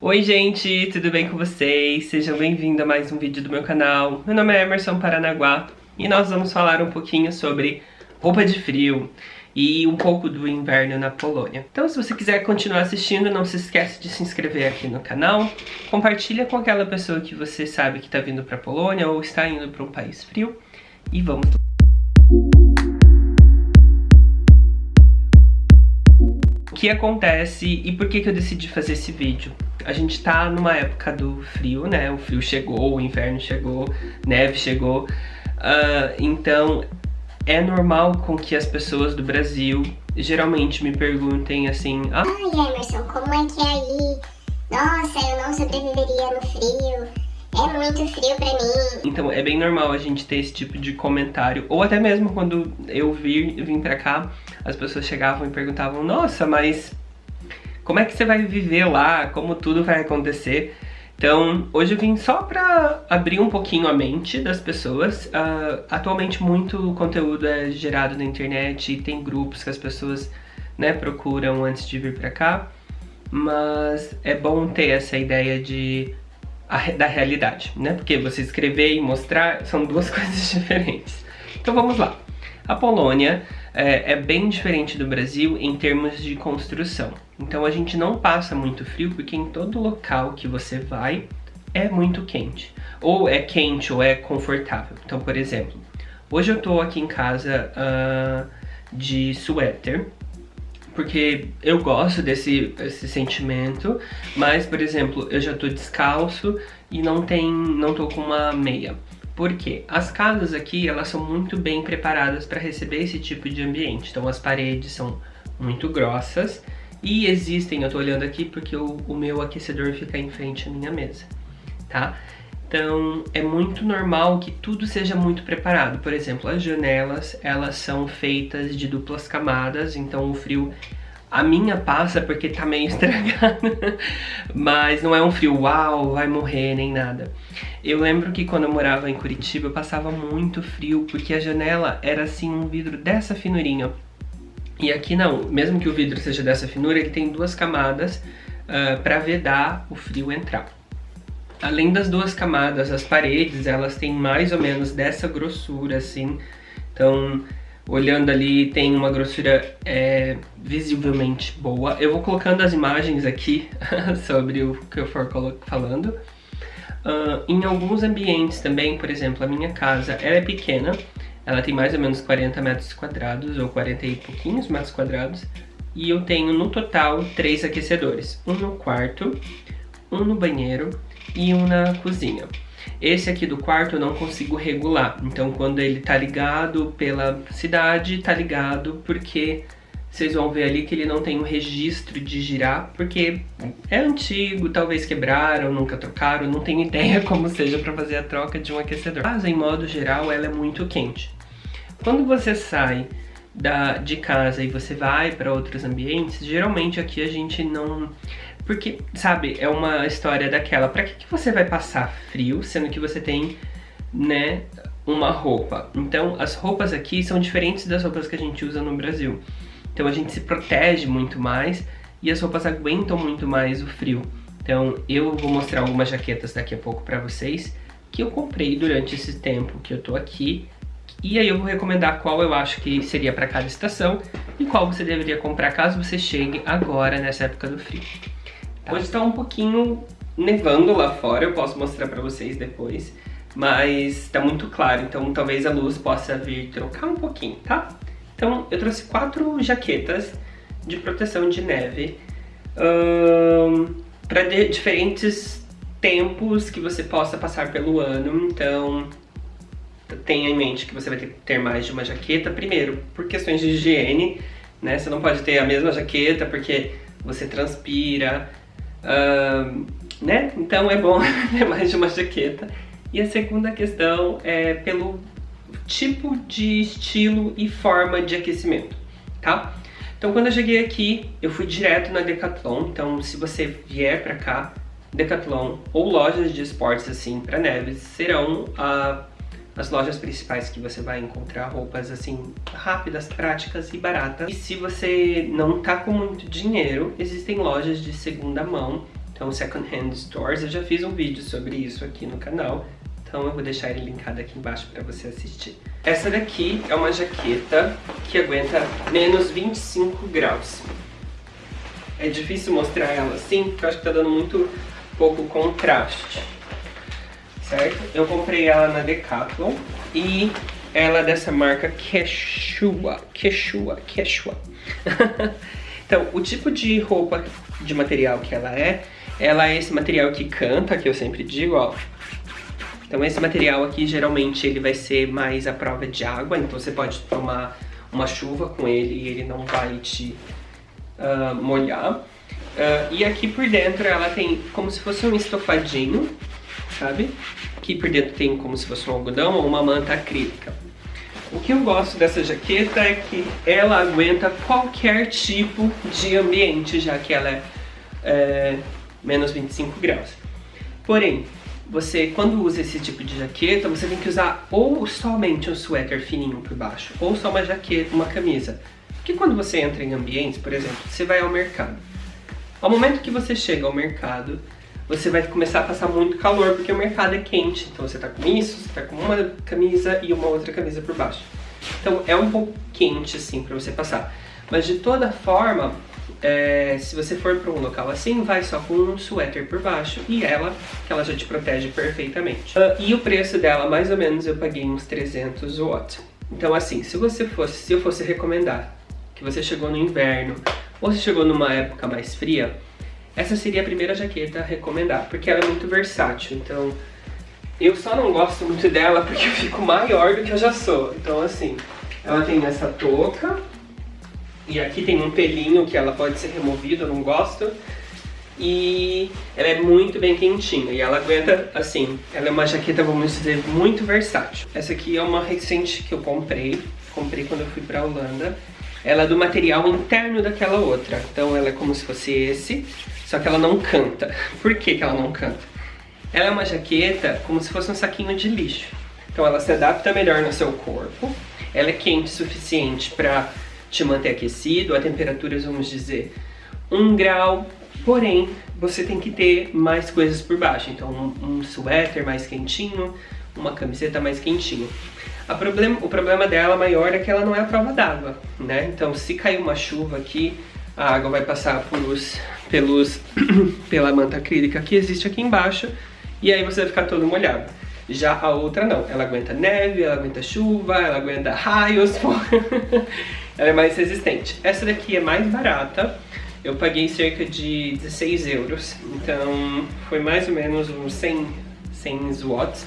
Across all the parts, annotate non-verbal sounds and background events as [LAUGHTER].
Oi gente, tudo bem com vocês? Sejam bem-vindos a mais um vídeo do meu canal. Meu nome é Emerson Paranaguá e nós vamos falar um pouquinho sobre roupa de frio e um pouco do inverno na Polônia. Então se você quiser continuar assistindo, não se esquece de se inscrever aqui no canal, compartilha com aquela pessoa que você sabe que está vindo para a Polônia ou está indo para um país frio e vamos O que acontece e por que, que eu decidi fazer esse vídeo? A gente tá numa época do frio, né? O frio chegou, o inverno chegou, neve chegou. Uh, então é normal com que as pessoas do Brasil geralmente me perguntem assim... Ah, Ai Emerson, como é que é aí? Nossa, eu não sobreviveria no frio. É muito frio pra mim. Então é bem normal a gente ter esse tipo de comentário. Ou até mesmo quando eu vir, vim pra cá, as pessoas chegavam e perguntavam Nossa, mas como é que você vai viver lá, como tudo vai acontecer. Então, hoje eu vim só pra abrir um pouquinho a mente das pessoas. Uh, atualmente, muito conteúdo é gerado na internet e tem grupos que as pessoas né, procuram antes de vir pra cá. Mas é bom ter essa ideia de, a, da realidade, né? Porque você escrever e mostrar são duas [LAUGHS] coisas diferentes. Então vamos lá. A Polônia é, é, bem diferente do Brasil em termos de construção. Então a gente não passa muito frio porque em todo local que você vai é muito quente. Ou é quente ou é confortável. Então, por exemplo, hoje eu tô aqui em casa uh, de suéter porque eu gosto desse, desse sentimento, mas, por exemplo, eu já tô descalço e não, tem, não tô com uma meia. Porque as casas aqui, elas são muito bem preparadas para receber esse tipo de ambiente. Então as paredes são muito grossas e existem, eu tô olhando aqui porque o, o meu aquecedor fica em frente à minha mesa, tá? Então é muito normal que tudo seja muito preparado. Por exemplo, as janelas, elas são feitas de duplas camadas, então o frio a minha passa porque tá meio estragada, [LAUGHS] mas não é um frio, uau, vai morrer, nem nada. Eu lembro que quando eu morava em Curitiba eu passava muito frio, porque a janela era assim um vidro dessa finurinha. E aqui não, mesmo que o vidro seja dessa finura, ele tem duas camadas uh, ah, para vedar o frio entrar. Além das duas camadas, as paredes, elas têm mais ou menos dessa grossura, assim. Então, olhando ali tem uma grossura é, visivelmente boa. Eu vou colocando as imagens aqui [LAUGHS] sobre o que eu for falando. Uh, em alguns ambientes também, por exemplo, a minha casa ela é pequena, ela tem mais ou menos 40 metros quadrados, ou 40 e pouquinhos metros quadrados, e eu tenho no total três aquecedores, um no quarto, um no banheiro e um na cozinha. Esse aqui do quarto eu não consigo regular, então quando ele tá ligado pela cidade, tá ligado porque vocês vão ver ali que ele não tem um registro de girar, porque é antigo, talvez quebraram, nunca trocaram, não tenho ideia [LAUGHS] como seja para fazer a troca de um aquecedor. Mas em modo geral ela é muito quente. Quando você sai da, de casa e você vai para outros ambientes, geralmente aqui a gente não porque, sabe, é uma história daquela, pra que, que você vai passar frio, sendo que você tem, né, uma roupa? Então, as roupas aqui são diferentes das roupas que a gente usa no Brasil. Então a gente se protege muito mais e as roupas aguentam muito mais o frio. Então eu vou mostrar algumas jaquetas daqui a pouco pra vocês que eu comprei durante esse tempo que eu tô aqui e aí eu vou recomendar qual eu acho que seria para cada estação e qual você deveria comprar caso você chegue agora nessa época do frio. Tá. Hoje tá um pouquinho nevando lá fora, eu posso mostrar pra vocês depois. Mas tá muito claro, então talvez a luz possa vir trocar um pouquinho, tá? Então eu trouxe quatro jaquetas de proteção de neve um, para diferentes tempos que você possa passar pelo ano. Então tenha em mente que você vai ter que ter mais de uma jaqueta. Primeiro, por questões de higiene, né? Você não pode ter a mesma jaqueta porque você transpira, Uh, né? Então é bom [LAUGHS] ter mais de uma jaqueta. E a segunda questão é pelo tipo de estilo e forma de aquecimento, tá? Então quando eu cheguei aqui, eu fui direto na Decathlon, então se você vier pra cá, Decathlon ou lojas de esportes assim para neves serão uh, as lojas principais que você vai encontrar roupas assim rápidas, práticas e baratas. E se você não tá com muito dinheiro, existem lojas de segunda mão Então, second hand stores, eu já fiz um vídeo sobre isso aqui no canal. Então eu vou deixar ele linkado aqui embaixo para você assistir. Essa daqui é uma jaqueta que aguenta menos 25 graus. É difícil mostrar ela assim, porque eu acho que tá dando muito pouco contraste. Certo? Eu comprei ela na Decathlon e ela é dessa marca Quechua. Quechua, Quechua. [LAUGHS] então, o tipo de roupa de material que ela é, ela é esse material que canta, que eu sempre digo, ó. Então esse material aqui, geralmente, ele vai ser mais à prova de água, então você pode tomar uma chuva com ele e ele não vai te uh, molhar. Uh, e aqui por dentro ela tem como se fosse um estofadinho, sabe? Aqui por dentro tem como se fosse um algodão ou uma manta acrílica. O que eu gosto dessa jaqueta é que ela aguenta qualquer tipo de ambiente, já que ela é, é menos 25 graus. Porém, você, quando usa esse tipo de jaqueta, você tem que usar ou somente um suéter fininho por baixo, ou só uma jaqueta, uma camisa. Porque quando você entra em ambientes, por exemplo, você vai ao mercado. Ao momento que você chega ao mercado, você vai começar a passar muito calor, porque o mercado é quente. Então você tá com isso, você tá com uma camisa e uma outra camisa por baixo. Então é um pouco quente, assim, pra você passar. Mas de toda forma, é, se você for para um local assim, vai só com um suéter por baixo e ela, que ela já te protege perfeitamente. Uh, e o preço dela, mais ou menos, eu paguei uns 300 watts. Então assim, se você fosse, se eu fosse recomendar que você chegou no inverno ou se chegou numa época mais fria, essa seria a primeira jaqueta a recomendar, porque ela é muito versátil, então eu só não gosto muito dela porque eu fico maior do que eu já sou. Então assim, ela tem essa touca, e aqui tem um pelinho que ela pode ser removido, eu não gosto. E ela é muito bem quentinha e ela aguenta, assim, ela é uma jaqueta, vamos dizer, muito versátil. Essa aqui é uma recente que eu comprei, comprei quando eu fui pra Holanda. Ela é do material interno daquela outra, então ela é como se fosse esse, só que ela não canta. [LAUGHS] Por que, que ela não canta? Ela é uma jaqueta como se fosse um saquinho de lixo. Então ela se adapta melhor no seu corpo, ela é quente o suficiente para te manter aquecido, a temperaturas, vamos dizer, 1 grau, porém, você tem que ter mais coisas por baixo, então um, um suéter mais quentinho, uma camiseta mais quentinha. O problema dela maior é que ela não é a prova d'água, né? Então se cair uma chuva aqui, a água vai passar pelos, pelos, [CLEARS THROAT] pela manta acrílica que existe aqui embaixo e aí você vai ficar todo molhado. Já a outra não, ela aguenta neve, ela aguenta chuva, ela aguenta raios, [LAUGHS] ela é mais resistente. Essa daqui é mais barata, eu paguei cerca de 16 euros, então foi mais ou menos uns 100, 100 watts.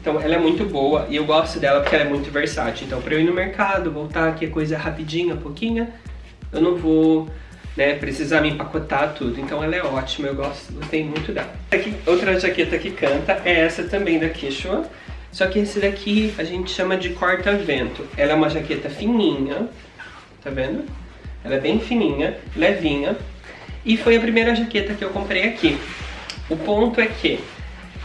Então ela é muito boa e eu gosto dela porque ela é muito versátil. Então para eu ir no mercado, voltar aqui a coisa rapidinha, pouquinha, eu não vou né, precisar me empacotar tudo. Então ela é ótima, eu gosto, gostei muito dela. Aqui, outra jaqueta que canta é essa também da Quechua. Só que esse daqui a gente chama de corta-vento. Ela é uma jaqueta fininha, tá vendo? Ela é bem fininha, levinha. E foi a primeira jaqueta que eu comprei aqui. O ponto é que,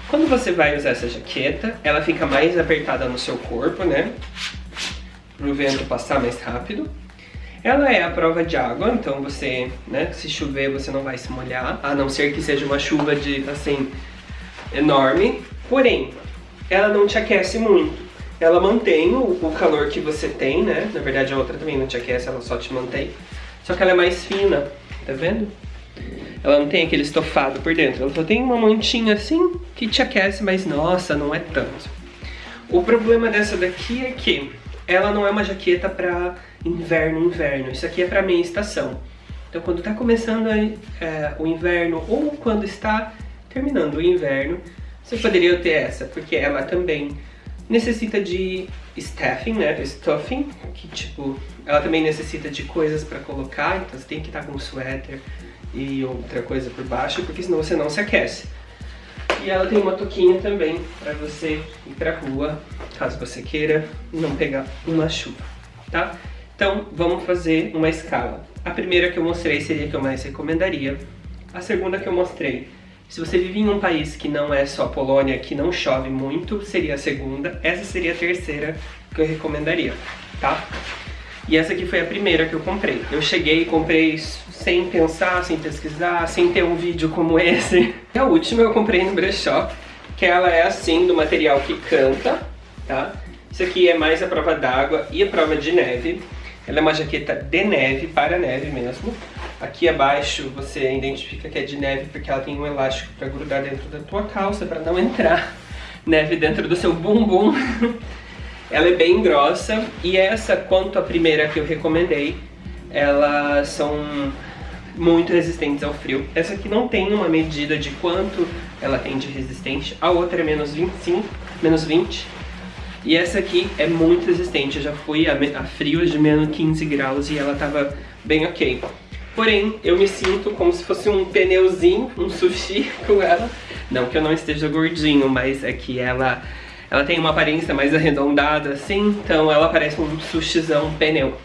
quando você vai usar essa jaqueta, ela fica mais apertada no seu corpo, né? Para o vento passar mais rápido. Ela é a prova de água, então você, né, se chover você não vai se molhar, a não ser que seja uma chuva de, assim, enorme. Porém, ela não te aquece muito. Ela mantém o, o calor que você tem, né? Na verdade a outra também não te aquece, ela só te mantém. Só que ela é mais fina, tá vendo? Ela não tem aquele estofado por dentro, ela só tem uma mantinha assim que te aquece, mas nossa, não é tanto. O problema dessa daqui é que ela não é uma jaqueta pra inverno, inverno. Isso aqui é pra meia estação. Então quando tá começando é, o inverno ou quando está terminando o inverno, você poderia ter essa, porque ela também necessita de stuffing, né, stuffing, que tipo, ela também necessita de coisas pra colocar, então você tem que estar com um suéter e outra coisa por baixo, porque senão você não se aquece. E ela tem uma touquinha também para você ir pra rua, caso você queira não pegar uma chuva, tá? Então, vamos fazer uma escala. A primeira que eu mostrei seria a que eu mais recomendaria. A segunda que eu mostrei, se você vive em um país que não é só Polônia, que não chove muito, seria a segunda. Essa seria a terceira que eu recomendaria, tá? E essa aqui foi a primeira que eu comprei. Eu cheguei e comprei sem pensar, sem pesquisar, sem ter um vídeo como esse. [LAUGHS] E a última eu comprei no brechó, que ela é assim, do material que canta, tá? Isso aqui é mais a prova d'água e a prova de neve. Ela é uma jaqueta de neve, para neve mesmo. Aqui abaixo você identifica que é de neve porque ela tem um elástico para grudar dentro da tua calça para não entrar neve dentro do seu bumbum. [LAUGHS] ela é bem grossa e essa, quanto a primeira que eu recomendei, elas são muito resistentes ao frio. Essa aqui não tem uma medida de quanto ela tem de resistente, a outra é menos 25, menos 20, e essa aqui é muito resistente, eu já fui a, a frios de menos 15 graus e ela tava bem ok. Porém, eu me sinto como se fosse um pneuzinho, um sushi [LAUGHS] com ela. Não que eu não esteja gordinho, mas é que ela, ela tem uma aparência mais arredondada assim, então ela parece um sushizão pneu.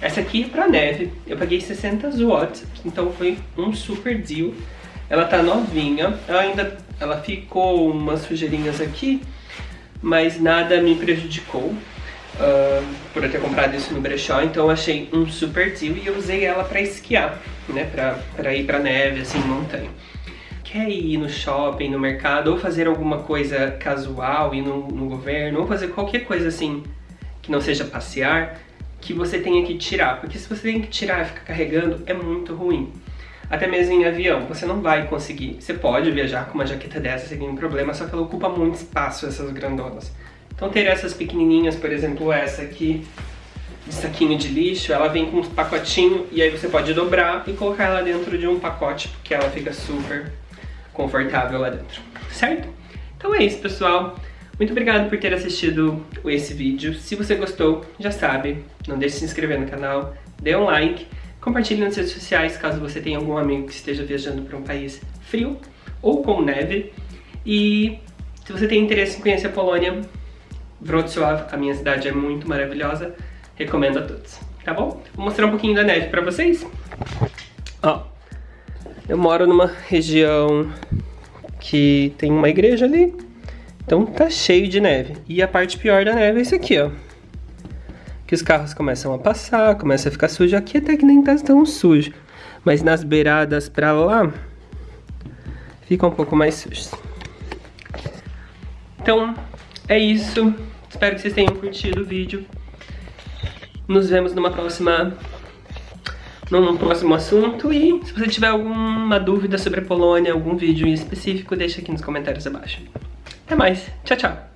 Essa aqui é pra neve, eu paguei 60 watts, então foi um super deal. Ela tá novinha, ela ainda ela ficou umas sujeirinhas aqui, mas nada me prejudicou uh, por eu ter comprado isso no brechó, então eu achei um super deal e eu usei ela pra esquiar, né, pra, pra ir pra neve, assim, montanha. Quer ir no shopping, no mercado, ou fazer alguma coisa casual, ir no, no governo, ou fazer qualquer coisa assim que não seja passear, que você tenha que tirar, porque se você tem que tirar e ficar carregando, é muito ruim até mesmo em avião, você não vai conseguir. Você pode viajar com uma jaqueta dessa sem nenhum problema, só que ela ocupa muito espaço, essas grandonas. Então ter essas pequenininhas, por exemplo essa aqui, de saquinho de lixo, ela vem com um pacotinho e aí você pode dobrar e colocar ela dentro de um pacote, porque ela fica super confortável lá dentro, certo? Então é isso, pessoal. Muito obrigado por ter assistido esse vídeo. Se você gostou, já sabe, não deixe de se inscrever no canal, dê um like Compartilhe nas redes sociais caso você tenha algum amigo que esteja viajando para um país frio ou com neve. E se você tem interesse em conhecer a Polônia, Wrocław, a minha cidade é muito maravilhosa, recomendo a todos, tá bom? Vou mostrar um pouquinho da neve para vocês. Ó, eu moro numa região que tem uma igreja ali, então tá cheio de neve. E a parte pior da neve é isso aqui, ó que os carros começam a passar, começa a ficar sujo. Aqui até que nem tá tão sujo, mas nas beiradas pra lá fica um pouco mais sujo. Então, é isso. Espero que vocês tenham curtido o vídeo. Nos vemos numa próxima num próximo assunto e se você tiver alguma dúvida sobre a Polônia, algum vídeo em específico, deixa aqui nos comentários abaixo. Até mais, tchau, tchau!